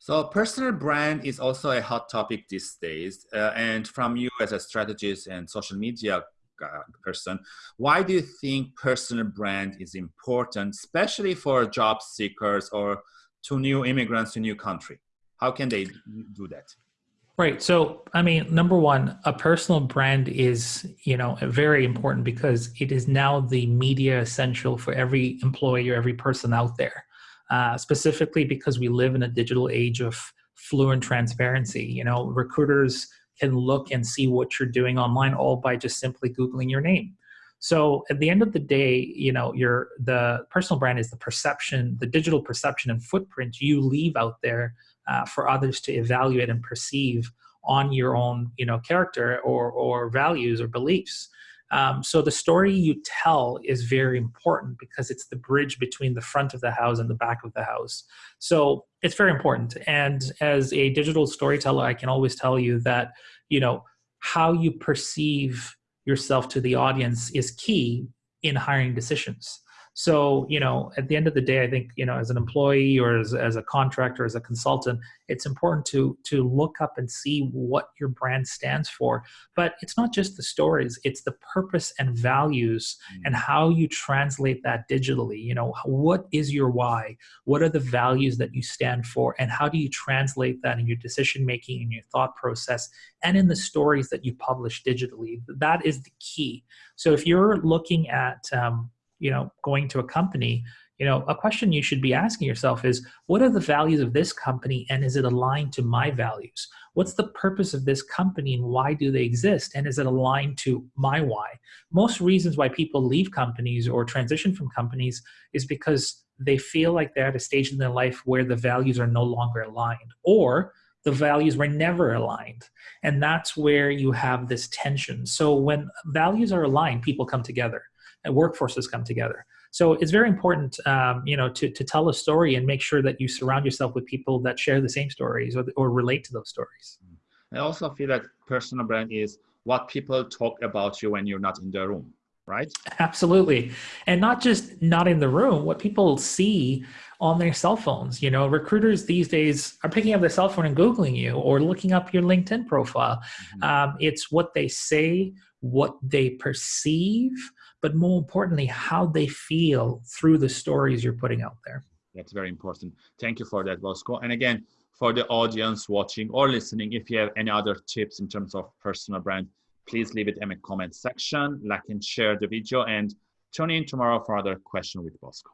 So personal brand is also a hot topic these days. Uh, and from you as a strategist and social media uh, person, why do you think personal brand is important, especially for job seekers or to new immigrants to new country? How can they do that? Right. So, I mean, number one, a personal brand is, you know, very important because it is now the media essential for every employee or every person out there. Uh, specifically because we live in a digital age of fluent transparency. You know, recruiters can look and see what you're doing online all by just simply Googling your name. So at the end of the day, you know, your the personal brand is the perception, the digital perception and footprint you leave out there uh, for others to evaluate and perceive on your own, you know, character or or values or beliefs. Um, so the story you tell is very important because it's the bridge between the front of the house and the back of the house. So it's very important. And as a digital storyteller, I can always tell you that, you know, how you perceive yourself to the audience is key in hiring decisions. So, you know, at the end of the day, I think, you know, as an employee or as, as a contractor, as a consultant, it's important to to look up and see what your brand stands for. But it's not just the stories, it's the purpose and values mm. and how you translate that digitally. You know, what is your why? What are the values that you stand for? And how do you translate that in your decision making, in your thought process, and in the stories that you publish digitally? That is the key. So if you're looking at um, you know going to a company you know a question you should be asking yourself is what are the values of this company and is it aligned to my values? What's the purpose of this company and why do they exist? And is it aligned to my why? Most reasons why people leave companies or transition from companies is because they feel like they're at a stage in their life where the values are no longer aligned or the values were never aligned and that's where you have this tension so when values are aligned people come together and workforces come together. So it's very important, um, you know, to, to tell a story and make sure that you surround yourself with people that share the same stories or, or relate to those stories. I also feel that personal brand is what people talk about you when you're not in the room, right? Absolutely. And not just not in the room, what people see on their cell phones. You know, recruiters these days are picking up their cell phone and Googling you or looking up your LinkedIn profile. Mm-hmm. Um, it's what they say, what they perceive, but more importantly, how they feel through the stories you're putting out there. That's very important. Thank you for that, Bosco. And again, for the audience watching or listening, if you have any other tips in terms of personal brand, please leave it in the comment section, like and share the video, and tune in tomorrow for another question with Bosco.